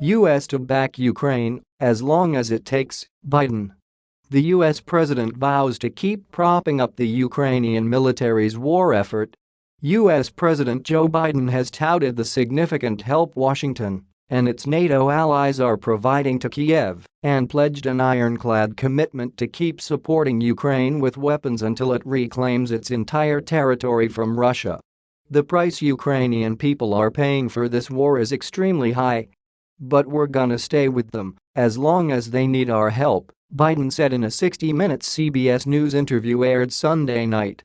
U.S. to back Ukraine as long as it takes, Biden. The U.S. president vows to keep propping up the Ukrainian military's war effort. U.S. President Joe Biden has touted the significant help Washington and its NATO allies are providing to Kiev and pledged an ironclad commitment to keep supporting Ukraine with weapons until it reclaims its entire territory from Russia. The price Ukrainian people are paying for this war is extremely high. But we're gonna stay with them as long as they need our help, Biden said in a 60 Minutes CBS News interview aired Sunday night.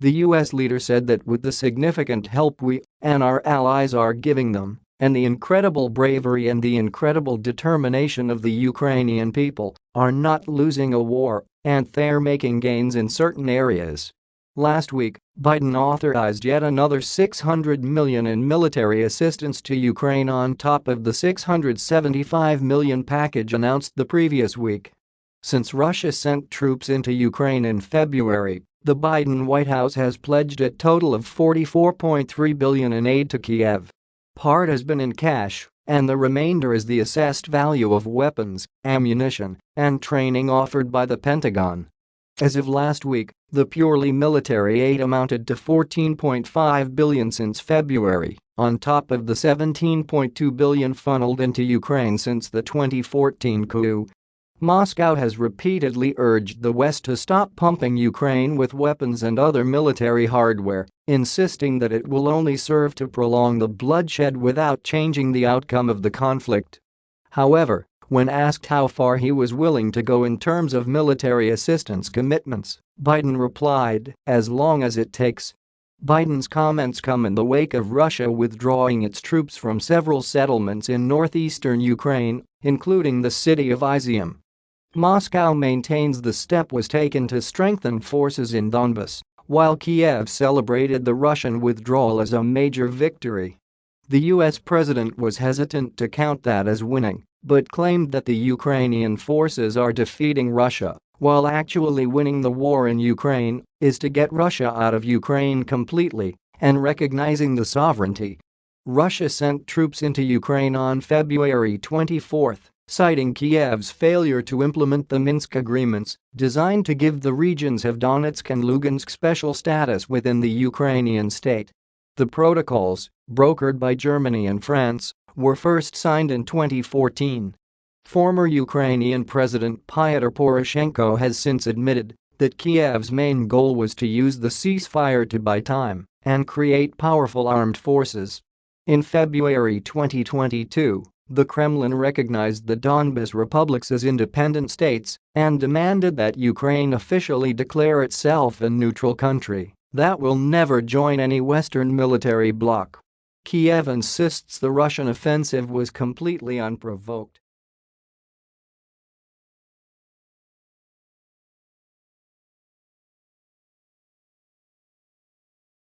The U.S. leader said that with the significant help we and our allies are giving them, and the incredible bravery and the incredible determination of the Ukrainian people are not losing a war and they're making gains in certain areas. Last week, Biden authorized yet another 600 million in military assistance to Ukraine on top of the 675 million package announced the previous week. Since Russia sent troops into Ukraine in February, the Biden White House has pledged a total of 44.3 billion in aid to Kiev. Part has been in cash, and the remainder is the assessed value of weapons, ammunition, and training offered by the Pentagon. As of last week, the purely military aid amounted to 14.5 billion since February, on top of the 17.2 billion funneled into Ukraine since the 2014 coup Moscow has repeatedly urged the West to stop pumping Ukraine with weapons and other military hardware, insisting that it will only serve to prolong the bloodshed without changing the outcome of the conflict. However, when asked how far he was willing to go in terms of military assistance commitments, Biden replied, as long as it takes. Biden's comments come in the wake of Russia withdrawing its troops from several settlements in northeastern Ukraine, including the city of Izium. Moscow maintains the step was taken to strengthen forces in Donbas, while Kiev celebrated the Russian withdrawal as a major victory. The US president was hesitant to count that as winning, but claimed that the Ukrainian forces are defeating Russia, while actually winning the war in Ukraine is to get Russia out of Ukraine completely and recognizing the sovereignty. Russia sent troops into Ukraine on February 24 citing Kiev's failure to implement the Minsk agreements designed to give the regions of Donetsk and Lugansk special status within the Ukrainian state. The protocols, brokered by Germany and France, were first signed in 2014. Former Ukrainian President Pyotr Poroshenko has since admitted that Kiev's main goal was to use the ceasefire to buy time and create powerful armed forces. In February 2022, the Kremlin recognized the Donbas republics as independent states and demanded that Ukraine officially declare itself a neutral country that will never join any Western military bloc. Kiev insists the Russian offensive was completely unprovoked